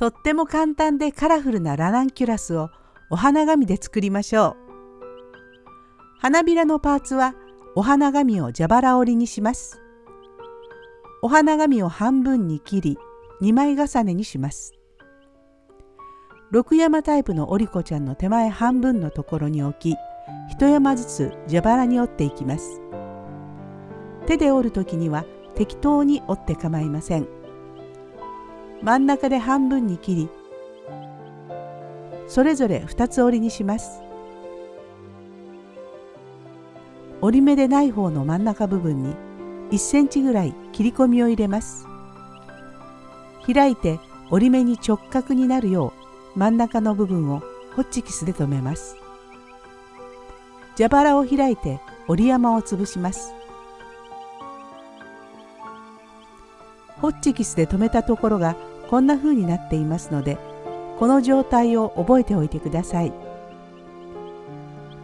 とっても簡単でカラフルなラナンキュラスをお花紙で作りましょう。花びらのパーツはお花紙を蛇腹折りにします。お花紙を半分に切り2枚重ねにします。六山タイプのおりこちゃんの手前半分のところに置き一山ずつ蛇腹に折っていきます。手で折る時には適当に折って構いません。真ん中で半分に切りそれぞれ2つ折りにします。折り目でない方の真ん中部分に1センチぐらい切り込みを入れます。開いて折り目に直角になるよう真ん中の部分をホッチキスで留めます。蛇腹を開いて折り山を潰します。ホッチキスで留めたところがこんな風になっていますのでこの状態を覚えておいてください。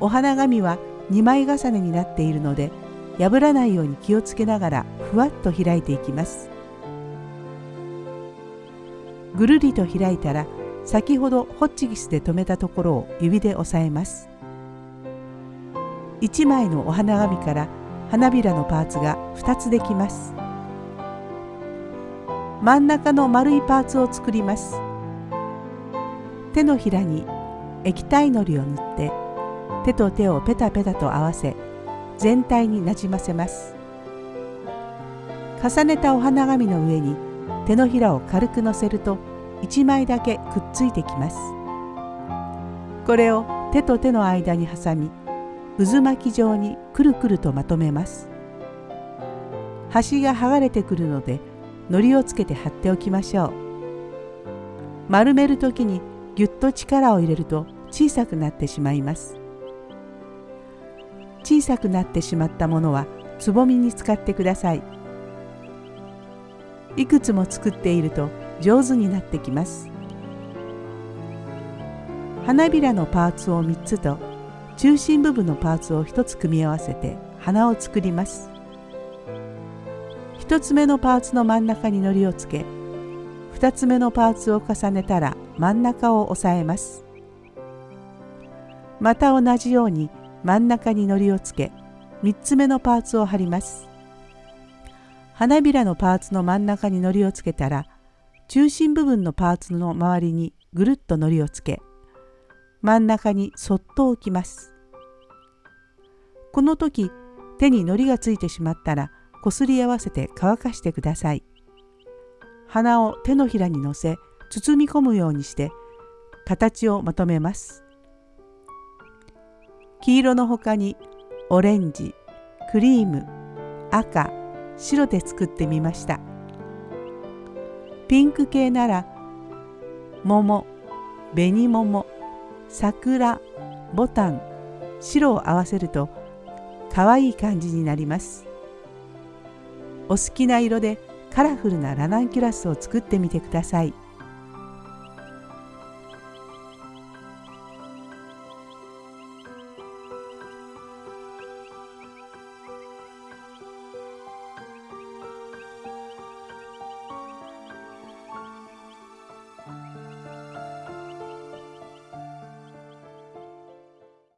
お花紙は2枚重ねになっているので破らないように気をつけながらふわっと開いていきます。ぐるりと開いたら先ほどホッチキスで留めたところを指で押さえます。1枚のお花紙から花びらのパーツが2つできます。真ん中の丸いパーツを作ります。手のひらに液体のりを塗って手と手をペタペタと合わせ全体になじませます。重ねたお花紙の上に手のひらを軽くのせると1枚だけくっついてきます。これを手と手の間に挟み渦巻き状にくるくるとまとめます。端が剥がれてくるので糊をつけて貼っておきましょう。丸める時にぎゅっと力を入れると小さくなってしまいます。小さくなってしまったものはつぼみに使ってください。いくつも作っていると上手になってきます。花びらのパーツを3つと中心部分のパーツを1つ組み合わせて花を作ります。1つ目のパーツの真ん中に糊をつけ2つ目のパーツを重ねたら真ん中を押さえます。また同じように真ん中に糊をつけ3つ目のパーツを貼ります。花びらのパーツの真ん中に糊をつけたら中心部分のパーツの周りにぐるっと糊をつけ真ん中にそっと置きます。この時手に糊がついてしまったらこすり合わせて乾かしてください。花を手のひらにのせ包み込むようにして形をまとめます。黄色の他にオレンジクリーム赤白で作ってみました。ピンク系なら桃紅桃桜ボタン白を合わせると可愛い感じになります。お好きな色でカラフルなラナンキュラスを作ってみてください。